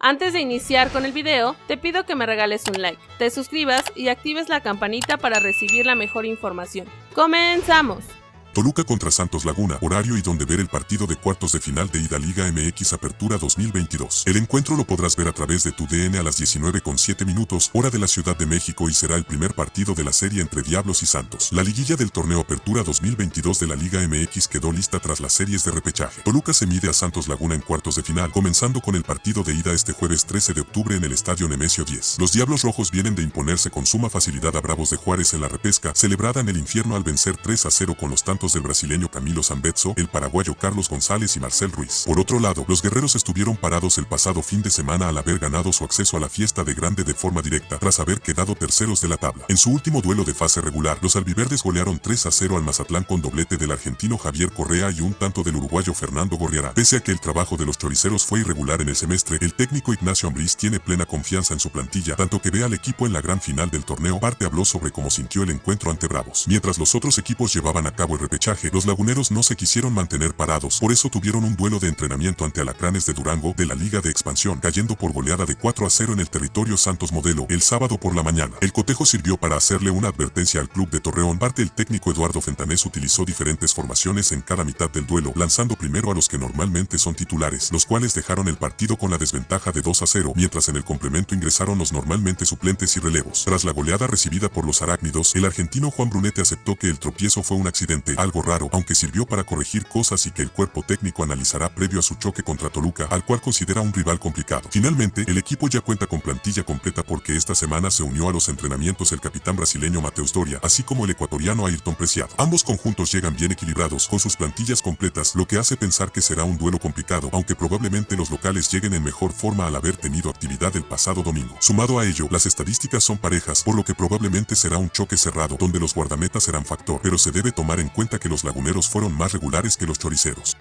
Antes de iniciar con el video, te pido que me regales un like, te suscribas y actives la campanita para recibir la mejor información. ¡Comenzamos! Toluca contra Santos Laguna, horario y donde ver el partido de cuartos de final de ida Liga MX Apertura 2022. El encuentro lo podrás ver a través de tu DN a las 19 con 7 minutos, hora de la Ciudad de México y será el primer partido de la serie entre Diablos y Santos. La liguilla del torneo Apertura 2022 de la Liga MX quedó lista tras las series de repechaje. Toluca se mide a Santos Laguna en cuartos de final, comenzando con el partido de ida este jueves 13 de octubre en el Estadio Nemesio 10. Los Diablos Rojos vienen de imponerse con suma facilidad a Bravos de Juárez en la repesca, celebrada en el infierno al vencer 3 a 0 con los tantos del brasileño Camilo Zambetso, el paraguayo Carlos González y Marcel Ruiz. Por otro lado, los guerreros estuvieron parados el pasado fin de semana al haber ganado su acceso a la fiesta de grande de forma directa, tras haber quedado terceros de la tabla. En su último duelo de fase regular, los albiverdes golearon 3 a 0 al Mazatlán con doblete del argentino Javier Correa y un tanto del uruguayo Fernando Gorriarán. Pese a que el trabajo de los choriceros fue irregular en el semestre, el técnico Ignacio Ambriz tiene plena confianza en su plantilla, tanto que ve al equipo en la gran final del torneo. Parte habló sobre cómo sintió el encuentro ante Bravos. Mientras los otros equipos llevaban a cabo el repechaje, los laguneros no se quisieron mantener parados, por eso tuvieron un duelo de entrenamiento ante Alacranes de Durango de la Liga de Expansión, cayendo por goleada de 4 a 0 en el territorio Santos Modelo el sábado por la mañana. El cotejo sirvió para hacerle una advertencia al club de Torreón. Parte el técnico Eduardo Fentanés utilizó diferentes formaciones en cada mitad del duelo, lanzando primero a los que normalmente son titulares, los cuales dejaron el partido con la desventaja de 2 a 0, mientras en el complemento ingresaron los normalmente suplentes y relevos. Tras la goleada recibida por los arácnidos, el argentino Juan Brunete aceptó que el tropiezo fue un accidente, algo raro, aunque sirvió para corregir cosas y que el cuerpo técnico analizará previo a su choque contra Toluca, al cual considera un rival complicado. Finalmente, el equipo ya cuenta con plantilla completa porque esta semana se unió a los entrenamientos el capitán brasileño Mateus Doria, así como el ecuatoriano Ayrton Preciado. Ambos conjuntos llegan bien equilibrados con sus plantillas completas, lo que hace pensar que será un duelo complicado, aunque probablemente los locales lleguen en mejor forma al haber tenido actividad el pasado domingo. Sumado a ello, las estadísticas son parejas, por lo que probablemente será un choque cerrado, donde los guardametas serán factor, pero se debe tomar en que los laguneros fueron más regulares que los choriceros.